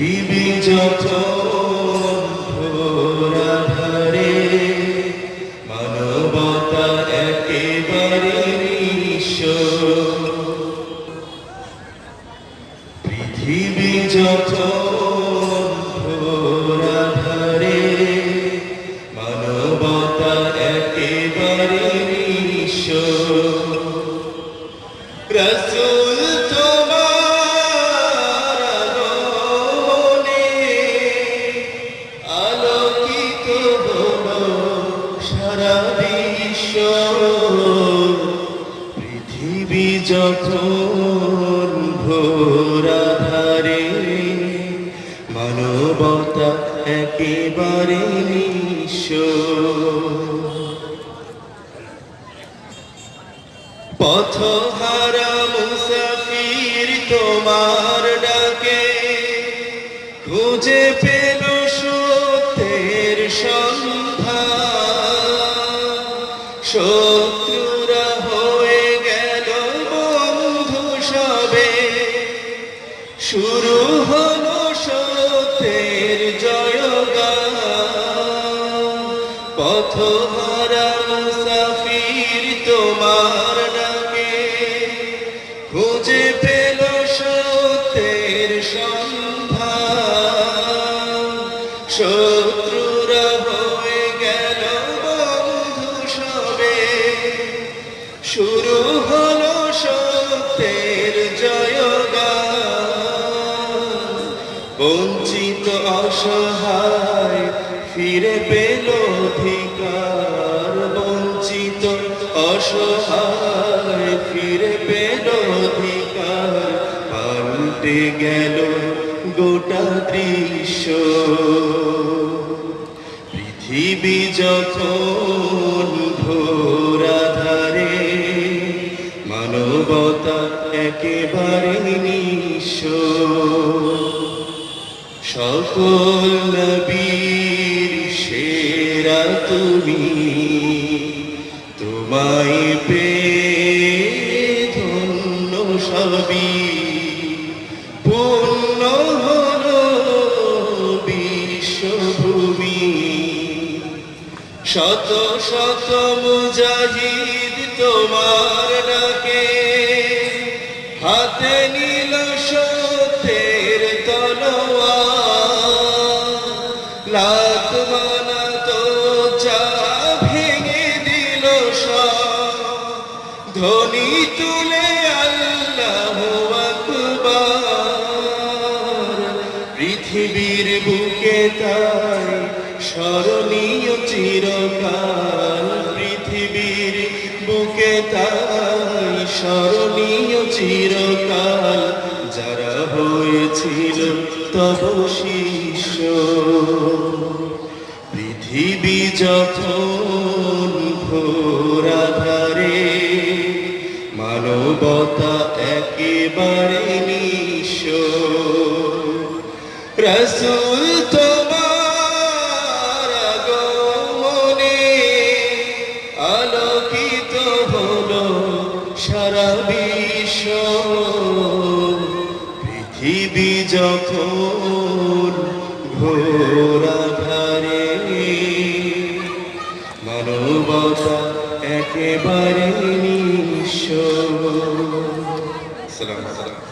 পৃথিবী যত ঘোরাধারে মানবতা একেবারে নিঃস্ব। পৃথিবী যত ঘোরাধারে মানবতা একেবারে নিঃস্ব। রসুল পৃথিবী যখন ঘোরাধারে মানবতা একেবারে নিঃস্ব। পথহারা মুসাফির তোমার ডাকে খুঁজে পেল শত্রুরা হয়ে গেল বন্ধু সবে। শুরু হলো সত্যের জয়গান। পথহারা মুসাফির তোমার ডাকে খুঁজে পেল সত্যের সন্ধান। শুরু হলো সত্যের জয়গান। বঞ্চিত অসহায় ফিরে পেল অধিকার। বঞ্চিত অসহায় ফিরে পেল অধিকার। পাল্টে গেল গোটা দৃশ্য। পৃথিবী যখন ঘোরাধারে মানবতা একেবারে নিঃস্ব। সকল নবীর সেরা তুমি, তোমায় পে ধন্য বিশ্বভূমি। শত শত মুজাহিদ তোমার হাতে নীল সত্যের মানা তো যা ভেঙে দিল ধ্বনি তুলে আল্লাহ আকবার। পৃথিবীর বুকে তাই স্মরণীয় চিরকাল। বুকে তাই স্মরণীয় চিরকাল যারা হয়েছিল তব শিষ্য। পৃথিবী যখন ঘোরাধারে মানবতা একেবারে নিঃস্ব। রসুল তোমার সারা বিশ্ব পৃথিবী যখন ঘোরাধারে মানবতা একেবারে নিঃস্ব। সালাম সালাম।